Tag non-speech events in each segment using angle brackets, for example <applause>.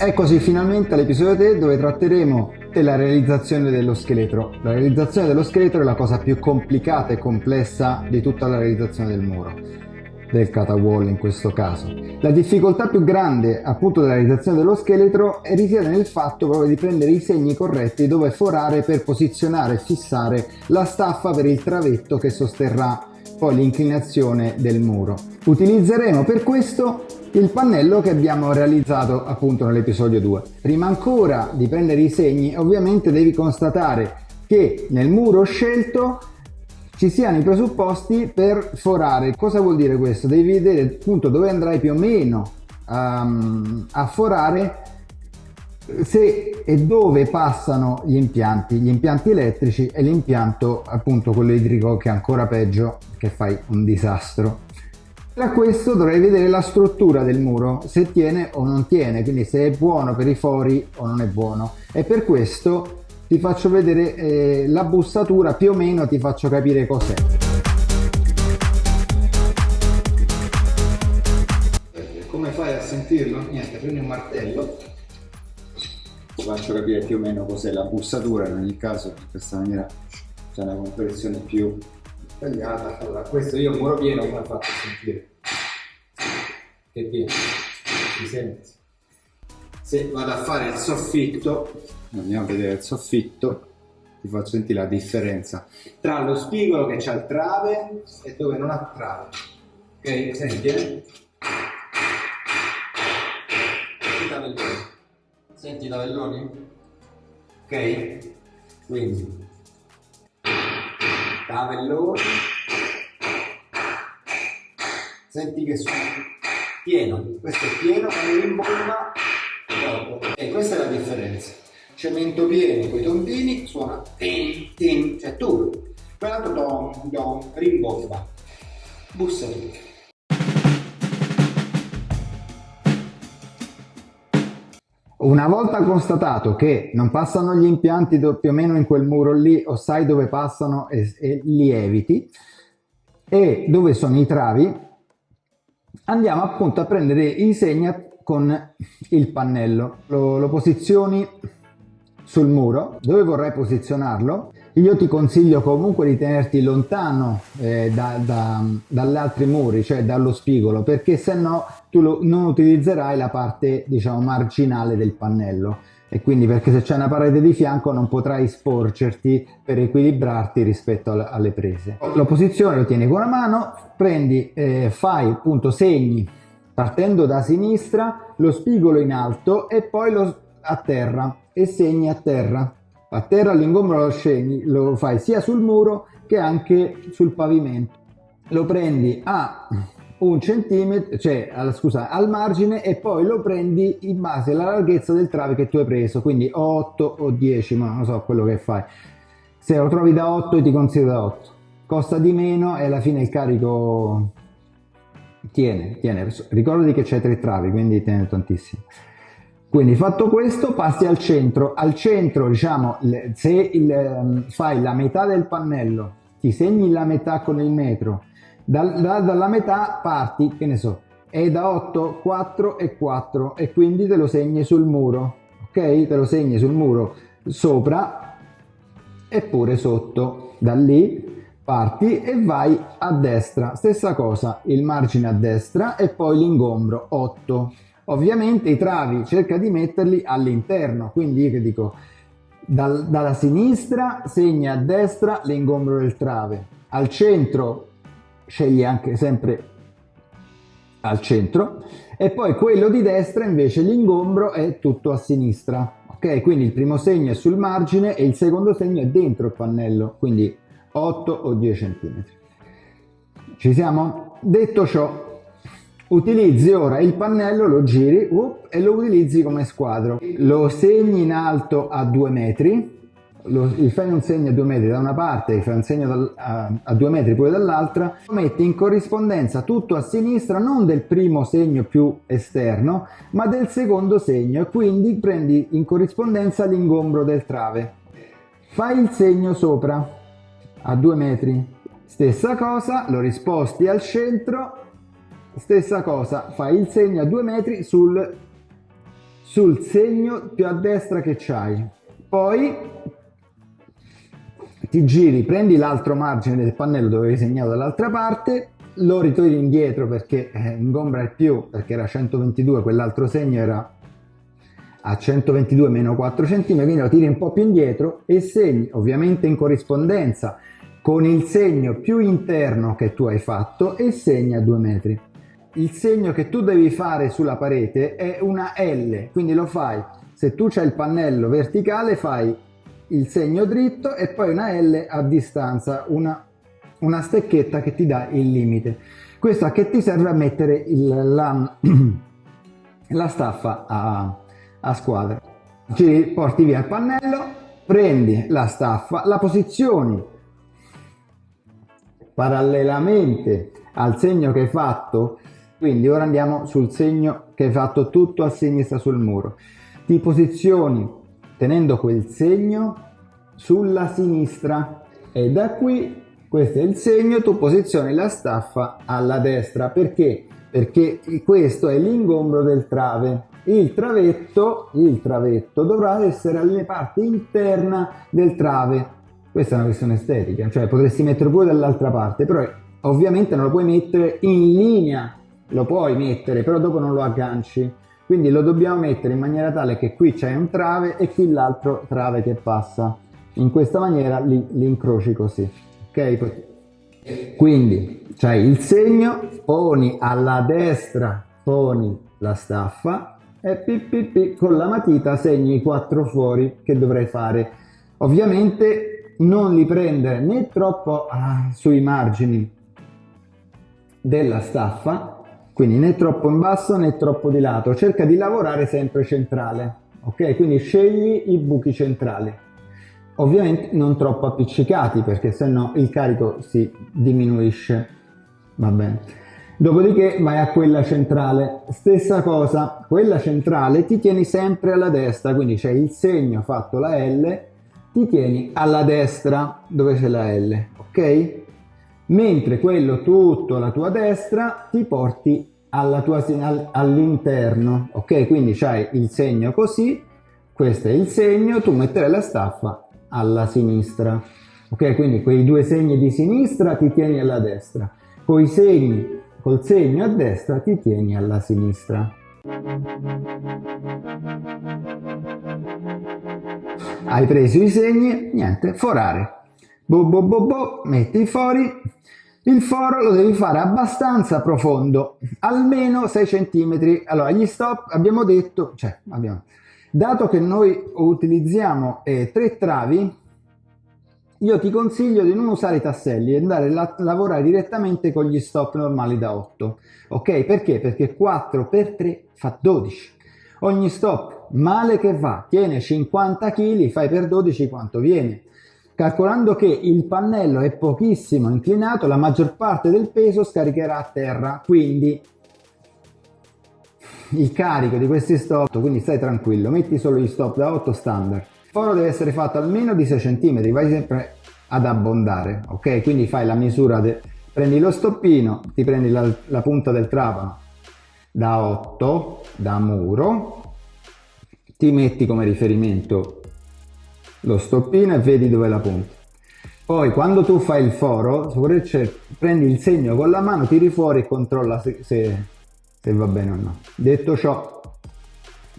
Eccoci finalmente all'episodio 3 dove tratteremo della realizzazione dello scheletro. La realizzazione dello scheletro è la cosa più complicata e complessa di tutta la realizzazione del muro, del catawall in questo caso. La difficoltà più grande appunto della realizzazione dello scheletro risiede nel fatto proprio di prendere i segni corretti dove forare per posizionare e fissare la staffa per il travetto che sosterrà poi l'inclinazione del muro. Utilizzeremo per questo il pannello che abbiamo realizzato appunto nell'episodio 2. Prima ancora di prendere i segni ovviamente devi constatare che nel muro scelto ci siano i presupposti per forare. Cosa vuol dire questo? Devi vedere appunto dove andrai più o meno um, a forare se e dove passano gli impianti, gli impianti elettrici e l'impianto appunto quello idrico che è ancora peggio che fai un disastro. Da questo dovrei vedere la struttura del muro, se tiene o non tiene, quindi se è buono per i fori o non è buono. E per questo ti faccio vedere eh, la bussatura, più o meno ti faccio capire cos'è. Come fai a sentirlo? Niente, prendi un martello, ti faccio capire più o meno cos'è la bussatura, in ogni caso in questa maniera c'è una comprensione più tagliata. Allora, questo io muro pieno come faccio a sentire? Che pieno? Si sente? Se vado a fare il soffitto, andiamo a vedere il soffitto, ti faccio sentire la differenza tra lo spigolo che c'ha il trave e dove non ha trave. Ok? Senti, eh? Senti. Senti i tavelloni? Ok? Quindi tavellone senti che suona. Pieno. Questo è pieno quando rimbomba dopo e questa è la differenza. Cemento pieno con i tombini suona tin tin. Cioè tu. Quell'altro don don rimbomba bussa tu Una volta constatato che non passano gli impianti più o meno in quel muro lì o sai dove passano e, e li eviti e dove sono i travi, andiamo appunto a prendere i segni con il pannello. Lo, lo posizioni sul muro, dove vorrai posizionarlo io ti consiglio comunque di tenerti lontano eh, da, da, dagli altri muri, cioè dallo spigolo, perché se no tu lo, non utilizzerai la parte diciamo marginale del pannello e quindi perché se c'è una parete di fianco non potrai sporgerti per equilibrarti rispetto alle, prese. La posizione lo tieni con una mano, prendi, eh, fai appunto segni partendo da sinistra, lo spigolo in alto e poi lo a terra e segni a terra a terra l'ingombro lo scegli, lo fai sia sul muro che anche sul pavimento. Lo prendi a un centimetro, cioè scusa, al margine e poi lo prendi in base alla larghezza del trave che tu hai preso, quindi 8 o 10, ma non so quello che fai. Se lo trovi da 8 ti consiglio da 8. Costa di meno e alla fine il carico tiene, tiene. Ricordati che c'è tre travi, quindi tiene tantissimo. Quindi fatto questo passi al centro, al centro diciamo se il, ehm, fai la metà del pannello, ti segni la metà con il metro, da, da, dalla metà parti, che ne so, è da 8, 4 e 4 e quindi te lo segni sul muro, ok? Te lo segni sul muro sopra e pure sotto, da lì parti e vai a destra, stessa cosa, il margine a destra e poi l'ingombro 8 Ovviamente i travi cerca di metterli all'interno, quindi io che dico dal, dalla sinistra segna a destra l'ingombro del trave, al centro scegli anche sempre al centro e poi quello di destra invece l'ingombro è tutto a sinistra. Ok, quindi il primo segno è sul margine e il secondo segno è dentro il pannello, quindi 8 o 10 cm. Ci siamo? Detto ciò, Utilizzi ora il pannello, lo giri up, e lo utilizzi come squadro. Lo segni in alto a 2 metri, lo, gli fai un segno a 2 metri da una parte, gli fai un segno dal, a, a 2 metri poi dall'altra, lo metti in corrispondenza tutto a sinistra, non del primo segno più esterno, ma del secondo segno, e quindi prendi in corrispondenza l'ingombro del trave. Fai il segno sopra a 2 metri, stessa cosa, lo risposti al centro stessa cosa fai il segno a due metri sul, sul segno più a destra che c'hai. Poi ti giri, prendi l'altro margine del pannello dove hai segnato dall'altra parte, lo ritorni indietro perché eh, ingombra il più, perché era 122, quell'altro segno era a 122 meno 4 cm, quindi lo tiri un po' più indietro e segni, ovviamente in corrispondenza con il segno più interno che tu hai fatto e segni a 2 metri. Il segno che tu devi fare sulla parete è una L, quindi lo fai, se tu c'hai il pannello verticale fai il segno dritto e poi una L a distanza, una, una stecchetta che ti dà il limite. Questo a che ti serve a mettere il, la, <clears throat> la staffa a, a squadra. Ci porti via il pannello, prendi la staffa, la posizioni parallelamente al segno che hai fatto, quindi ora andiamo sul segno che hai fatto tutto a sinistra sul muro. Ti posizioni tenendo quel segno sulla sinistra e da qui questo è il segno, tu posizioni la staffa alla destra perché? Perché questo è l'ingombro del trave il travetto, il travetto dovrà essere alle parti interna del trave. Questa è una questione estetica, cioè potresti mettere pure dall'altra parte, però ovviamente non lo puoi mettere in linea, lo puoi mettere, però dopo non lo agganci. Quindi lo dobbiamo mettere in maniera tale che qui c'è un trave e qui l'altro trave che passa. In questa maniera li, li incroci così. Ok? Quindi c'hai il segno, poni alla destra, poni la staffa, e ppp con la matita segni i quattro fori che dovrei fare. Ovviamente non li prendere né troppo ah, sui margini della staffa, quindi né troppo in basso né troppo di lato, cerca di lavorare sempre centrale, ok? Quindi scegli i buchi centrali. Ovviamente non troppo appiccicati perché sennò il carico si diminuisce, va bene. Dopodiché vai a quella centrale, stessa cosa, quella centrale ti tieni sempre alla destra, quindi c'è il segno fatto la L, ti tieni alla destra dove c'è la L, ok? Mentre quello tutto alla tua destra ti porti all'interno, ok? Quindi c'hai il segno così, questo è il segno, tu metterai la staffa alla sinistra, ok? Quindi quei due segni di sinistra ti tieni alla destra, con i segni col segno a destra ti tieni alla sinistra. Hai preso i segni, niente, forare. Bo bo bo bo, metti i fori. Il foro lo devi fare abbastanza profondo, almeno 6 cm. Allora, gli stop abbiamo detto, cioè, abbiamo, dato che noi utilizziamo eh, tre travi, io ti consiglio di non usare i tasselli e andare a lavorare direttamente con gli stop normali da 8 ok? Perché? Perché 4 per 3 fa 12 ogni stop male che va tiene 50 kg fai per 12 quanto viene calcolando che il pannello è pochissimo inclinato la maggior parte del peso scaricherà a terra quindi il carico di questi stop quindi stai tranquillo metti solo gli stop da 8 standard foro deve essere fatto almeno di 6 cm, vai sempre ad abbondare, ok? Quindi fai la misura, prendi lo stoppino, ti prendi la, la punta del trapano da 8, da muro, ti metti come riferimento lo stoppino e vedi dove la punta. Poi quando tu fai il foro, prendi il segno con la mano, tiri fuori e controlla se, se, se va bene o no. Detto ciò,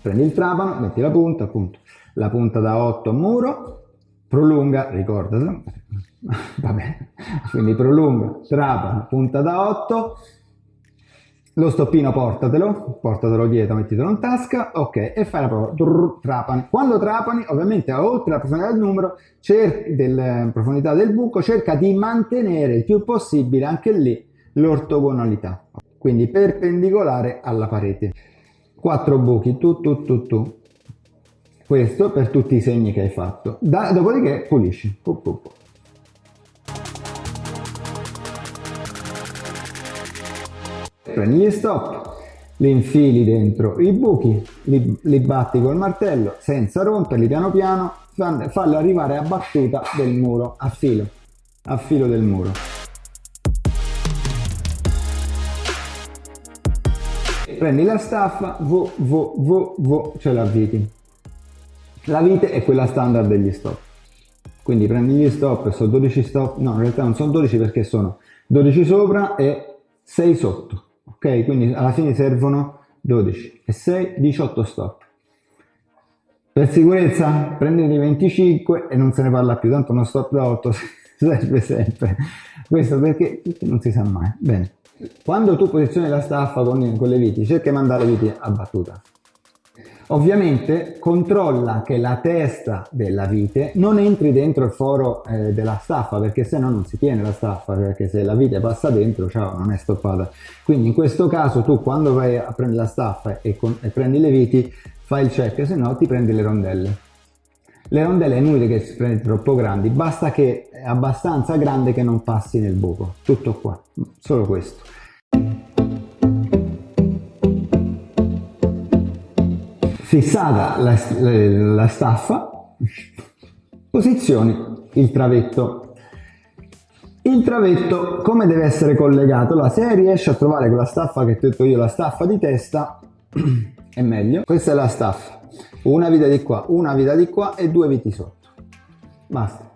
prendi il trapano, metti la punta, appunto la punta da 8 muro, prolunga, ricordatelo, <laughs> va bene, quindi prolunga, trapano, punta da 8, lo stoppino portatelo, portatelo dietro, mettitelo in tasca, ok, e fai la prova, Drrr, trapani. Quando trapani, ovviamente oltre alla profondità del numero, della profondità del buco, cerca di mantenere il più possibile anche lì l'ortogonalità, quindi perpendicolare alla parete. Quattro buchi, tu, tu, tu, tu, questo per tutti i segni che hai fatto. Da, dopodiché pulisci. Pup, pup. Prendi gli stop, li infili dentro i buchi, li, li batti col martello senza romperli piano piano, fallo arrivare a battuta del muro, a filo, a filo del muro. prendi la staffa, vo, vo, vo, vo, ce la viti. La vite è quella standard degli stop. Quindi prendi gli stop, sono 12 stop, no in realtà non sono 12 perché sono 12 sopra e 6 sotto, ok? Quindi alla fine servono 12 e 6, 18 stop. Per sicurezza prendete 25 e non se ne parla più, tanto uno stop da 8 <laughs> serve sempre. Questo perché non si sa mai. Bene. Quando tu posizioni la staffa con, con le viti, cerca di mandare le viti a battuta. Ovviamente controlla che la testa della vite non entri dentro il foro eh, della staffa perché se no non si tiene la staffa perché se la vite passa dentro ciao non è stoppata. Quindi in questo caso tu quando vai a prendere la staffa e, con, e prendi le viti fai il check se no ti prendi le rondelle. Le rondelle è inutile che si prendi troppo grandi basta che è abbastanza grande che non passi nel buco tutto qua solo questo fissata la, la staffa, posizioni il travetto. Il travetto come deve essere collegato? Allora, se riesci a trovare quella staffa che ho detto io, la staffa di testa, <clears throat> è meglio. Questa è la staffa, una vita di qua, una vita di qua e due viti sotto. Basta.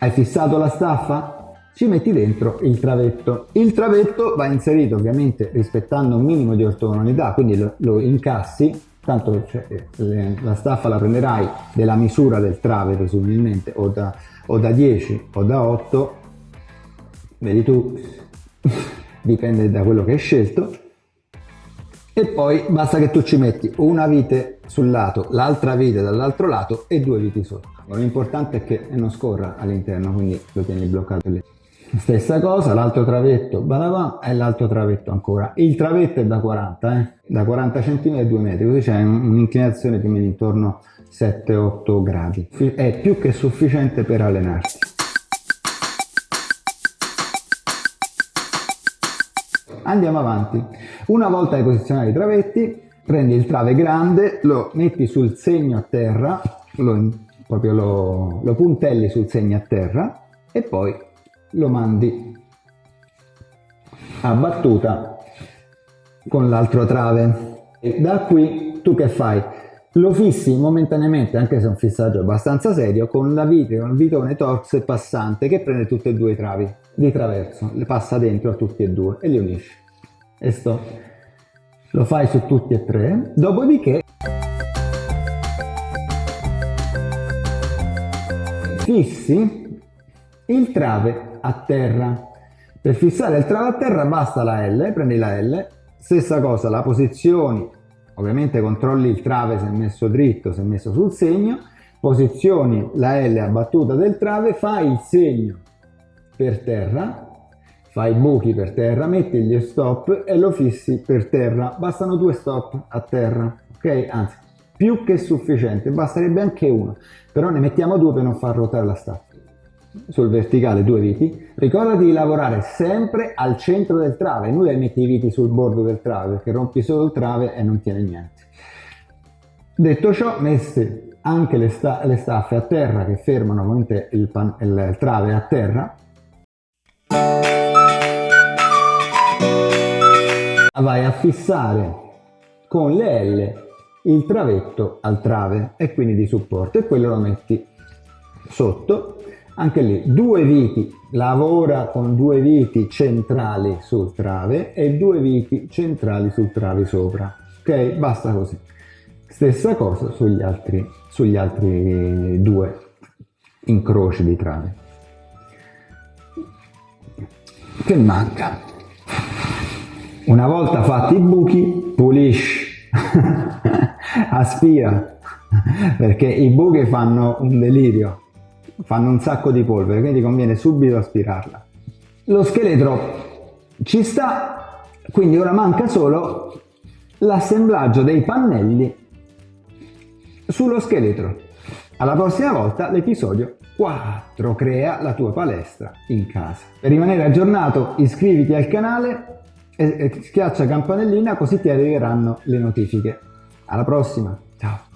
Hai fissato la staffa? Ci metti dentro il travetto. Il travetto va inserito ovviamente rispettando un minimo di ortogonalità, quindi lo, lo incassi, tanto cioè, le, la staffa la prenderai della misura del trave presumibilmente o da, o da 10 o da 8, vedi tu, <laughs> dipende da quello che hai scelto, e poi basta che tu ci metti una vite sul lato, l'altra vite dall'altro lato e due viti sotto. L'importante è che non scorra all'interno, quindi lo tieni bloccato lì. Stessa cosa, l'altro travetto badava, e l'altro travetto ancora. Il travetto è da 40, eh? da 40 cm e 2 metri, così c'è un'inclinazione più o meno intorno a 7-8 gradi. È più che sufficiente per allenarsi. Andiamo avanti. Una volta hai posizionato i travetti, prendi il trave grande, lo metti sul segno a terra, lo, proprio lo, lo puntelli sul segno a terra e poi lo mandi a battuta con l'altro trave. E da qui tu che fai? lo fissi momentaneamente anche se è un fissaggio abbastanza serio con la vite, con il vitone torso passante che prende tutti e due i travi di traverso le passa dentro a tutti e due e li unisce. E sto. Lo fai su tutti e tre dopodiché fissi il trave a terra. Per fissare il trave a terra basta la L, prendi la L, stessa cosa, la posizioni, ovviamente controlli il trave se è messo dritto, se è messo sul segno, posizioni la L a battuta del trave, fai il segno per terra, fai i buchi per terra, metti gli stop e lo fissi per terra, bastano due stop a terra, ok? Anzi, più che sufficiente, basterebbe anche uno, però ne mettiamo due per non far ruotare la staffa sul verticale due viti, ricordati di lavorare sempre al centro del trave, non metti i viti sul bordo del trave perché rompi solo il trave e non tiene niente. Detto ciò, messe anche le, sta le staffe a terra che fermano il, il, il trave a terra, vai a fissare con le L il travetto al trave e quindi di supporto e quello lo metti sotto anche lì due viti lavora con due viti centrali sul trave e due viti centrali sul trave sopra ok? Basta così. Stessa cosa sugli altri sugli altri due incroci di trave. Che manca? Una volta fatti i buchi pulisci. <laughs> Aspira. Perché i buchi fanno un delirio fanno un sacco di polvere, quindi conviene subito aspirarla. Lo scheletro ci sta, quindi ora manca solo l'assemblaggio dei pannelli sullo scheletro. Alla prossima volta l'episodio 4 crea la tua palestra in casa. Per rimanere aggiornato iscriviti al canale e schiaccia campanellina così ti arriveranno le notifiche. Alla prossima, ciao!